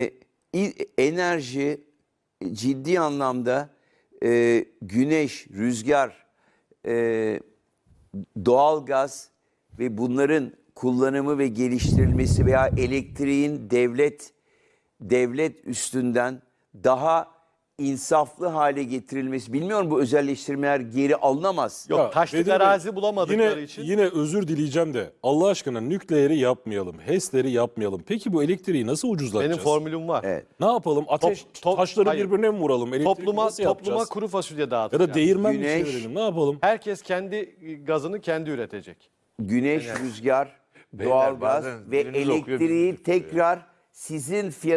e, enerji ciddi anlamda e, güneş, rüzgar, e, doğalgaz ve bunların kullanımı ve geliştirilmesi veya elektriğin devlet devlet üstünden daha insaflı hale getirilmesi. Bilmiyorum bu özelleştirmeler geri alınamaz. Yok Ya, taşlık Bedir Bey, arazi bulamadıkları yine, için. Yine özür dileyeceğim de Allah aşkına nükleeri yapmayalım, HES'leri yapmayalım. Peki bu elektriği nasıl ucuzlatacağız? Benim formülüm var. Evet. Ne yapalım? Ateş Top- top- taşları hayır. birbirine mi vuralım? Elektriği Topluma nasıl topluma yapacağız? kuru fasulye Ya da değirmen mi Güneş- çevirelim? Ne yapalım? Herkes kendi gazını kendi üretecek. Güneş, rüzgar, Beyler, doğalgaz bazen ve okuyor, elektriği tekrar sizin fiyat